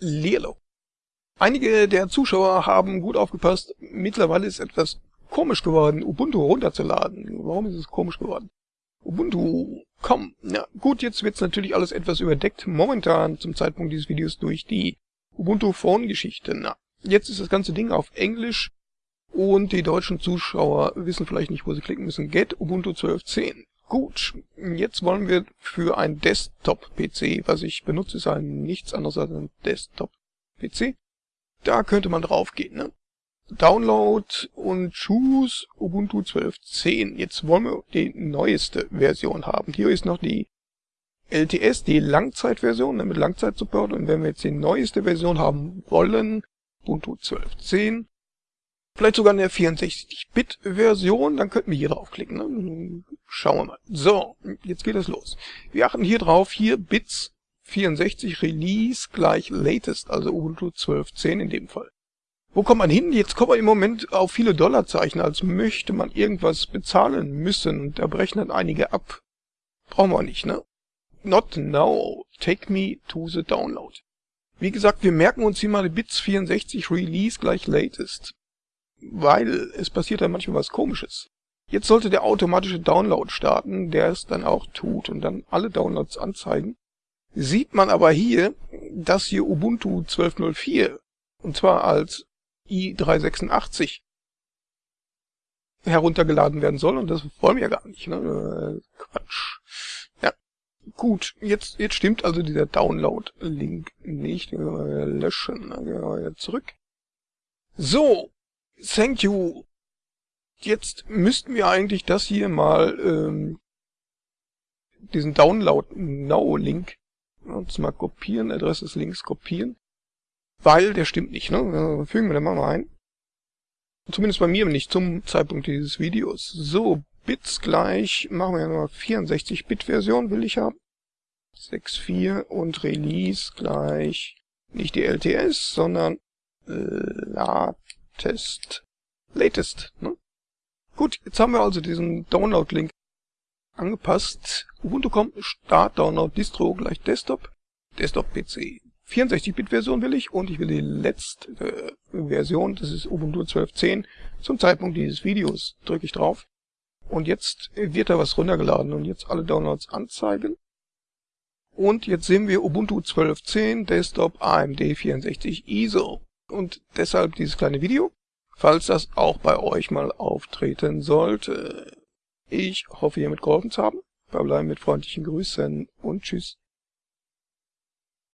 Lilo. Einige der Zuschauer haben gut aufgepasst. Mittlerweile ist etwas komisch geworden, Ubuntu runterzuladen. Warum ist es komisch geworden? Ubuntu, komm. Ja, gut, jetzt wird's natürlich alles etwas überdeckt. Momentan, zum Zeitpunkt dieses Videos, durch die Ubuntu Phone Geschichte. Na, jetzt ist das ganze Ding auf Englisch. Und die deutschen Zuschauer wissen vielleicht nicht, wo sie klicken müssen. Get Ubuntu 12.10. Gut, jetzt wollen wir für ein Desktop-PC, was ich benutze, ist ein nichts anderes als ein Desktop-PC. Da könnte man draufgehen, ne? Download und Choose Ubuntu 12.10. Jetzt wollen wir die neueste Version haben. Hier ist noch die LTS, die Langzeitversion, ne, mit Langzeitsupport. Und wenn wir jetzt die neueste Version haben wollen, Ubuntu 12.10, vielleicht sogar eine 64-Bit-Version, dann könnten wir hier draufklicken. Ne? Schauen wir mal. So, jetzt geht es los. Wir achten hier drauf, hier Bits 64 Release gleich Latest, also Ubuntu 12.10 in dem Fall. Wo kommt man hin? Jetzt kommt man im Moment auf viele Dollarzeichen, als möchte man irgendwas bezahlen müssen. Und da brechen dann einige ab. Brauchen wir nicht, ne? Not now. Take me to the download. Wie gesagt, wir merken uns hier mal Bits 64 Release gleich Latest. Weil es passiert da manchmal was komisches. Jetzt sollte der automatische Download starten, der es dann auch tut und dann alle Downloads anzeigen. Sieht man aber hier, dass hier Ubuntu 12.04 und zwar als i386 heruntergeladen werden soll und das wollen wir gar nicht. Ne? Äh, Quatsch. Ja, gut, jetzt, jetzt stimmt also dieser Download-Link nicht. Löschen, ne? zurück. So, thank you Jetzt müssten wir eigentlich das hier mal, ähm, diesen Download Now Link, uns mal kopieren, Adresse des Links kopieren, weil der stimmt nicht, ne? Fügen wir den mal ein. Zumindest bei mir nicht zum Zeitpunkt dieses Videos. So, Bits gleich, machen wir mal 64-Bit-Version will ich haben. 6.4 und Release gleich nicht die LTS, sondern äh, Latest, Latest, ne? Gut, jetzt haben wir also diesen Download-Link angepasst. Ubuntu.com Start Download Distro gleich Desktop, Desktop PC. 64-Bit-Version will ich und ich will die letzte äh, Version, das ist Ubuntu 12.10, zum Zeitpunkt dieses Videos. Drücke ich drauf und jetzt wird da was runtergeladen und jetzt alle Downloads anzeigen. Und jetzt sehen wir Ubuntu 12.10 Desktop AMD 64 ISO und deshalb dieses kleine Video falls das auch bei euch mal auftreten sollte. Ich hoffe, hiermit geholfen zu haben. Verbleiben mit freundlichen Grüßen und tschüss.